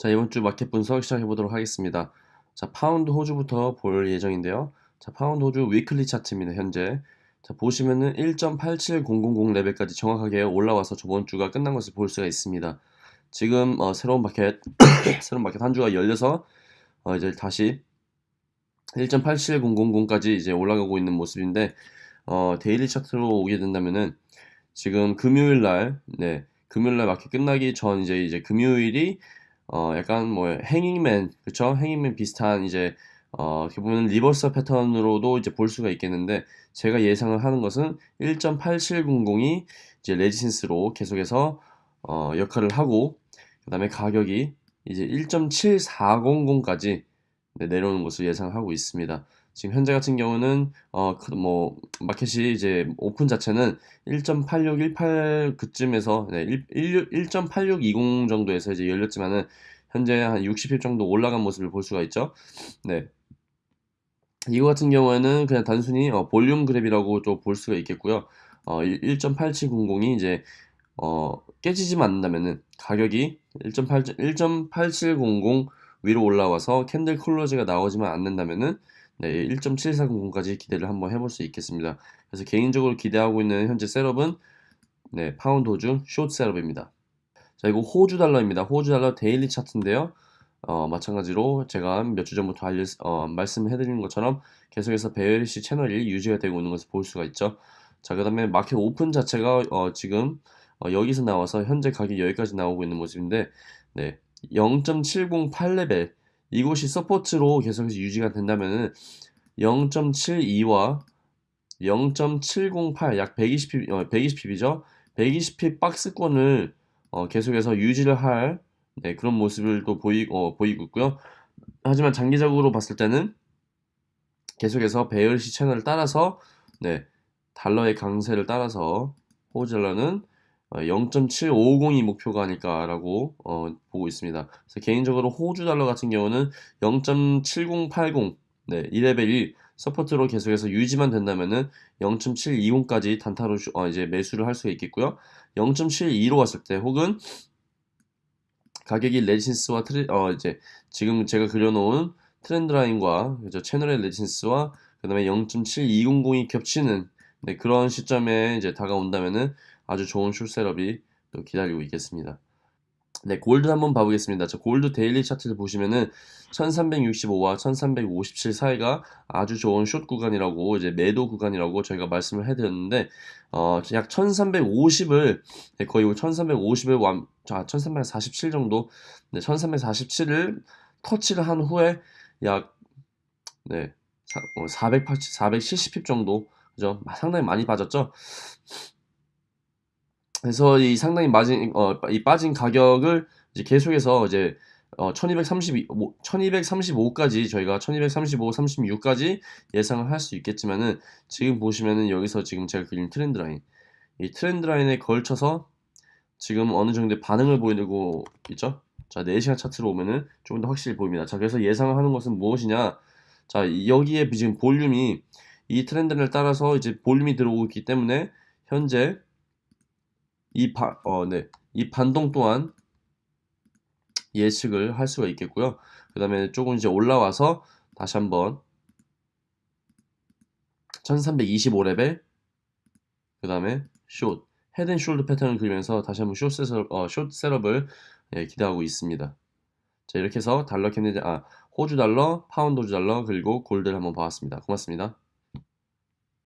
자, 이번 주 마켓 분석 시작해 보도록 하겠습니다. 자, 파운드 호주부터 볼 예정인데요. 자, 파운드 호주 weekly 차트입니다. 현재. 자, 보시면은 1.87000 레벨까지 정확하게 올라와서 저번 주가 끝난 것을 볼 수가 있습니다. 지금 어, 새로운 마켓 새로운 마켓 한 주가 열려서 어, 이제 다시 1.87000까지 이제 올라가고 있는 모습인데 어, daily 차트로 오게 된다면은 지금 금요일 날 네, 금요일 날 마켓 끝나기 전 이제 이제 금요일이 어 약간 뭐 hanging man 그쵸 hanging man 비슷한 이제 어 어떻게 보면 reverse 패턴으로도 이제 볼 수가 있겠는데 제가 예상을 하는 것은 1.8700이 이제 resistance로 계속해서 어 역할을 하고 그 다음에 가격이 이제 1.7400까지 네, 내려오는 것을 예상하고 있습니다. 지금 현재 같은 경우는 어 뭐 마켓이 이제 오픈 자체는 1.8618 그쯤에서 네, 1.8620 정도에서 이제 열렸지만은 현재 한 60일 정도 올라간 모습을 볼 수가 있죠. 네. 이거 같은 경우에는 그냥 단순히 어, volume grab이라고 좀 볼 수가 있겠고요. 어, 1.8700이 이제 어, 깨지지만 않는다면은 가격이 1.8 1.8700 위로 올라와서 candle close가 나오지만 않는다면은 네, 1.7400까지 기대를 한번 해볼 수 있겠습니다. 그래서 개인적으로 기대하고 있는 현재 setup은 네, 파운드 호주 숏 셋업입니다. 자, 이거 호주 달러입니다. 호주 달러 daily 차트인데요. 어, 마찬가지로 제가 몇 주 전부터 알려, 어, 말씀해드린 것처럼 계속해서 bearish 채널이 유지가 되고 있는 것을 볼 수가 있죠. 자, 그 다음에 마켓 오픈 자체가 어, 지금 어, 여기서 나와서 현재 가격이 여기까지 나오고 있는 모습인데 네, 0.708레벨 이곳이 support로 계속해서 유지가 된다면은 0.72와 0.708 약 120핍, 어, 120핍이죠. 120핍 박스권을 어, 계속해서 유지를 할 네, 그런 모습을 또 보이, 어, 보이고 있고요. 하지만 장기적으로 봤을 때는 계속해서 베열시 채널을 따라서 네, 달러의 강세를 따라서 호젤러는 0.7550이 어, 목표가 아닐까 라고 어, 보고 있습니다. 그래서 개인적으로 호주 달러 같은 경우는 0.7080 네, 이 레벨이 support로 계속해서 유지만 된다면은 0.720까지 단타로 어, 이제 매수를 할 수가 있겠고요. 0.72로 왔을 때 혹은 가격이 resistance와 트레, 어, 이제 지금 제가 그려놓은 trend line과 그죠? 채널의 resistance와 그 다음에 0.7200이 겹치는 네, 그런 시점에 이제 다가온다면은 아주 좋은 숏셋업이 또 기다리고 있겠습니다. 네, 골드 한번 봐보겠습니다. 자, 골드 데일리 차트를 보시면은 1365와 1357 사이가 아주 좋은 숏 구간이라고 이제 매도 구간이라고 저희가 말씀을 해드렸는데 어, 약 1350을 거의 1350을 완, 자, 1347 정도 네, 1347을 터치를 한 후에 약 네, 480, 470핍 정도 그죠? 상당히 많이 빠졌죠. 그래서 이 상당히 빠진 어, 이 빠진 가격을 이제 계속해서 이제 어, 1232, 1235까지 저희가 1235, 36까지 예상을 할 수 있겠지만은 지금 보시면은 여기서 지금 제가 그린 트렌드 라인 이 트렌드 라인에 걸쳐서 지금 어느 정도의 반응을 보이고 있죠? 자, 4시간 차트로 오면은 조금 더 확실히 보입니다. 자, 그래서 예상하는 것은 무엇이냐? 자, 여기에 지금 볼륨이 이 트렌드를 따라서 이제 볼륨이 들어오고 있기 때문에 현재 이, 바, 어, 네. 이 반동 또한 예측을 할 수가 있겠고요. 그 다음에 조금 이제 올라와서 다시 한번 1325레벨 그 다음에 short head and shoulder 패턴을 그리면서 다시 한번 숏 셋업, 어, 숏 셋업을 예, 기대하고 있습니다. 자 이렇게 해서 달러 Canadian 호주 달러, 파운드 호주 달러 그리고 골드를 한번 봐왔습니다. 고맙습니다.